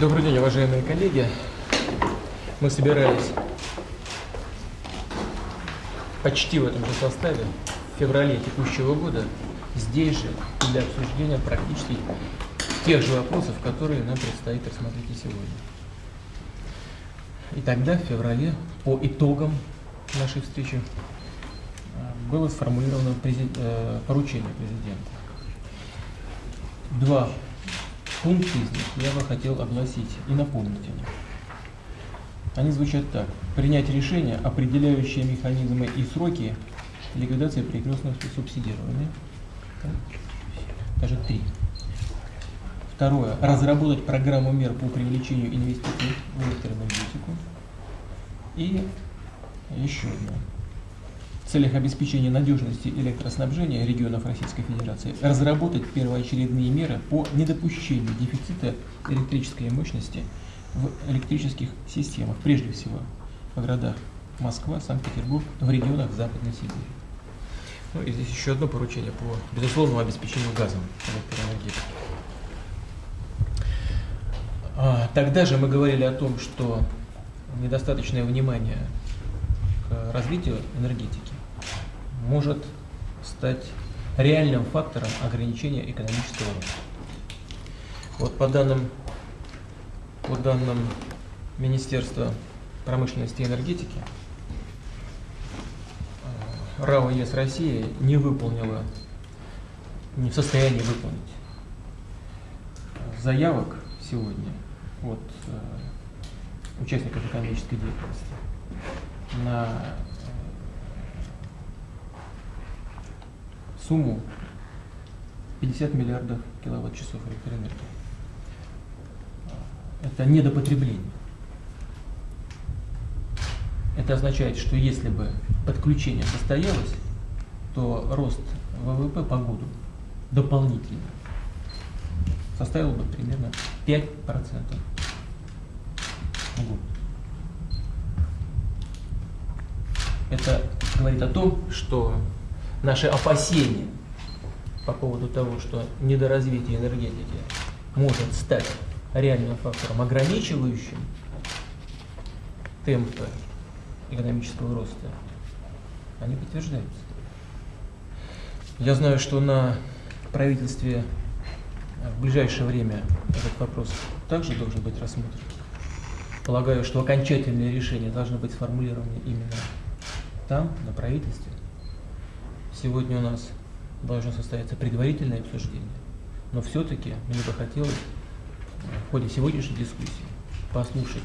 Добрый день, уважаемые коллеги. Мы собирались почти в этом же составе в феврале текущего года здесь же для обсуждения практически тех же вопросов, которые нам предстоит рассмотреть и сегодня. И тогда, в феврале, по итогам нашей встречи, э, было сформулировано э, поручение президента. Два пункта из них я бы хотел огласить и напомнить о них. Они звучат так. Принять решение, определяющее механизмы и сроки ликвидации перекрестного субсидирования. Даже три. Второе. Разработать программу мер по привлечению инвестиций в электроэнергетику. И еще одно. Целях обеспечения надежности электроснабжения регионов Российской Федерации разработать первоочередные меры по недопущению дефицита электрической мощности в электрических системах, прежде всего в городах Москва, Санкт-Петербург, в регионах Западной Сибири. Ну и здесь еще одно поручение по безусловному обеспечению газом электроэнергетики. А, тогда же мы говорили о том, что недостаточное внимание к развитию энергетики может стать реальным фактором ограничения экономического роста. Вот по данным, по данным Министерства промышленности и энергетики, э, РАО ЕС России не выполнила, не в состоянии выполнить заявок сегодня от э, участников экономической деятельности на сумму 50 миллиардов киловатт-часов электроэнергии. Это недопотребление. Это означает, что если бы подключение состоялось, то рост ВВП по году дополнительно составил бы примерно 5% в год. Это говорит о том, что наши опасения по поводу того, что недоразвитие энергетики может стать реальным фактором, ограничивающим темпы экономического роста, они подтверждаются. Я знаю, что на правительстве в ближайшее время этот вопрос также должен быть рассмотрен. Полагаю, что окончательное решение должно быть сформулировано именно там, на правительстве. Сегодня у нас должно состояться предварительное обсуждение, но все-таки мне бы хотелось в ходе сегодняшней дискуссии послушать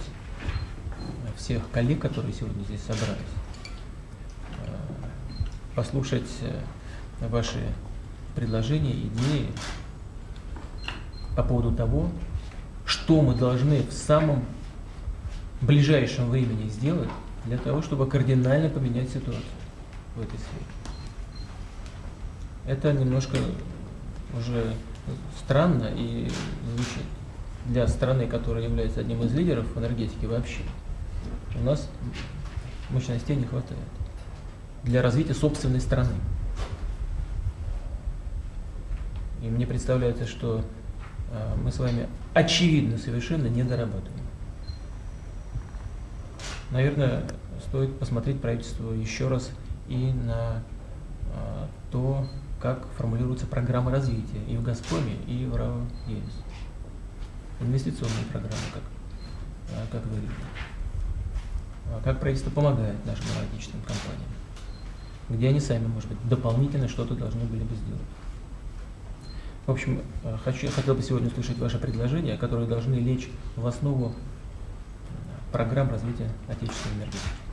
всех коллег, которые сегодня здесь собрались, послушать ваши предложения, идеи по поводу того, что мы должны в самом ближайшем времени сделать для того, чтобы кардинально поменять ситуацию в этой сфере. Это немножко уже странно и звучит для страны, которая является одним из лидеров энергетики вообще. У нас мощностей не хватает для развития собственной страны. И мне представляется, что э, мы с вами очевидно совершенно не дорабатываем. Наверное, стоит посмотреть правительству еще раз и на э, то, как формулируется программа развития и в «Газпроме», и в РАО ЕС. Инвестиционные программы, как, э, как вы видите. Как правительство помогает нашим аналитическим компаниям. Где они сами, может быть, дополнительно что-то должны были бы сделать. В общем, хочу, хотел бы сегодня услышать ваши предложения, которые должны лечь в основу программ развития отечественной энергетики.